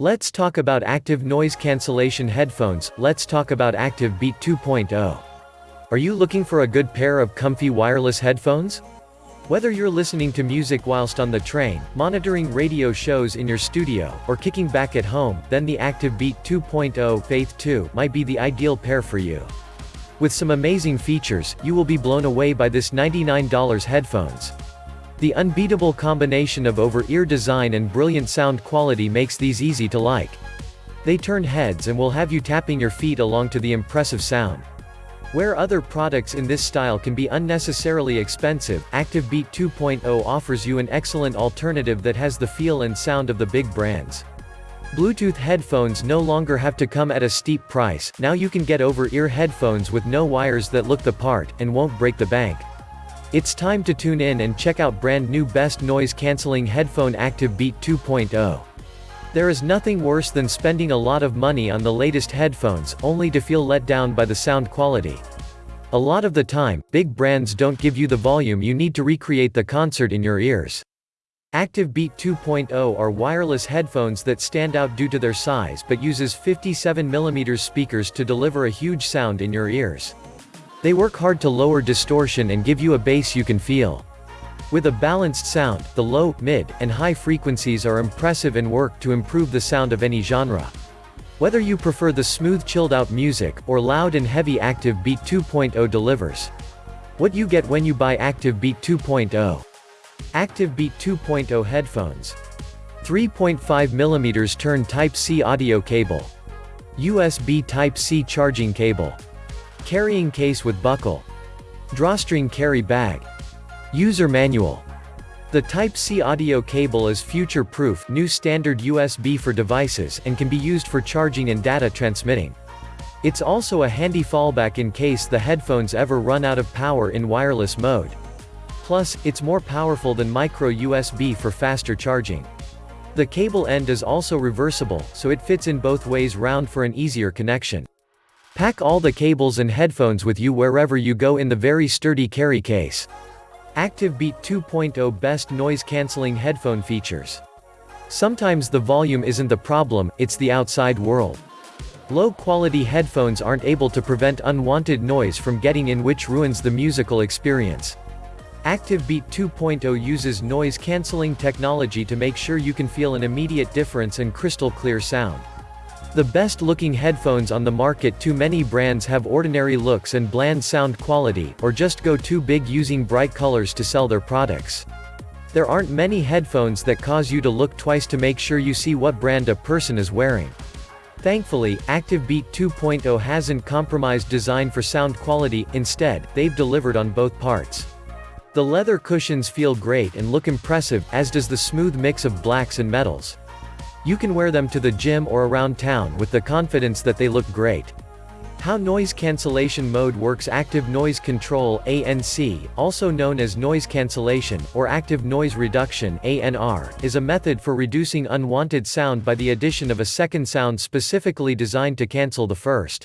Let's talk about active noise cancellation headphones, let's talk about Active Beat 2.0. Are you looking for a good pair of comfy wireless headphones? Whether you're listening to music whilst on the train, monitoring radio shows in your studio, or kicking back at home, then the Active Beat 2.0 Faith 2 might be the ideal pair for you. With some amazing features, you will be blown away by this $99 headphones. The unbeatable combination of over-ear design and brilliant sound quality makes these easy to like. They turn heads and will have you tapping your feet along to the impressive sound. Where other products in this style can be unnecessarily expensive, ActiveBeat 2.0 offers you an excellent alternative that has the feel and sound of the big brands. Bluetooth headphones no longer have to come at a steep price, now you can get over-ear headphones with no wires that look the part, and won't break the bank. It's time to tune in and check out brand new best noise cancelling headphone Active Beat 2.0. There is nothing worse than spending a lot of money on the latest headphones, only to feel let down by the sound quality. A lot of the time, big brands don't give you the volume you need to recreate the concert in your ears. Active Beat 2.0 are wireless headphones that stand out due to their size but uses 57mm speakers to deliver a huge sound in your ears. They work hard to lower distortion and give you a bass you can feel. With a balanced sound, the low, mid, and high frequencies are impressive and work to improve the sound of any genre. Whether you prefer the smooth chilled-out music, or loud and heavy Active Beat 2.0 delivers. What you get when you buy Active Beat 2.0. Active Beat 2.0 headphones. 3.5mm turn Type-C audio cable. USB Type-C charging cable. Carrying case with buckle. Drawstring carry bag. User manual. The Type-C audio cable is future-proof, new standard USB for devices, and can be used for charging and data transmitting. It's also a handy fallback in case the headphones ever run out of power in wireless mode. Plus, it's more powerful than micro USB for faster charging. The cable end is also reversible, so it fits in both ways round for an easier connection. Pack all the cables and headphones with you wherever you go in the very sturdy carry case. ActiveBeat 2.0 Best Noise Cancelling Headphone Features. Sometimes the volume isn't the problem, it's the outside world. Low-quality headphones aren't able to prevent unwanted noise from getting in which ruins the musical experience. ActiveBeat 2.0 uses noise-canceling technology to make sure you can feel an immediate difference and crystal clear sound. The best-looking headphones on the market too many brands have ordinary looks and bland sound quality, or just go too big using bright colors to sell their products. There aren't many headphones that cause you to look twice to make sure you see what brand a person is wearing. Thankfully, ActiveBeat 2.0 hasn't compromised design for sound quality, instead, they've delivered on both parts. The leather cushions feel great and look impressive, as does the smooth mix of blacks and metals. You can wear them to the gym or around town with the confidence that they look great. How noise cancellation mode works Active Noise Control ANC, also known as noise cancellation, or active noise reduction ANR, is a method for reducing unwanted sound by the addition of a second sound specifically designed to cancel the first.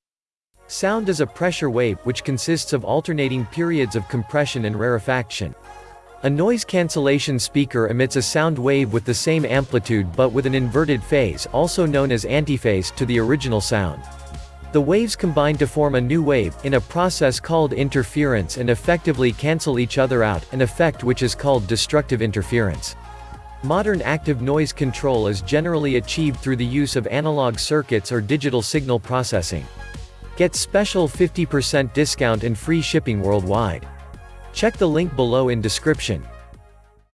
Sound is a pressure wave, which consists of alternating periods of compression and rarefaction. A noise cancellation speaker emits a sound wave with the same amplitude but with an inverted phase also known as antiphase to the original sound. The waves combine to form a new wave, in a process called interference and effectively cancel each other out, an effect which is called destructive interference. Modern active noise control is generally achieved through the use of analog circuits or digital signal processing. Get special 50% discount and free shipping worldwide. Check the link below in description.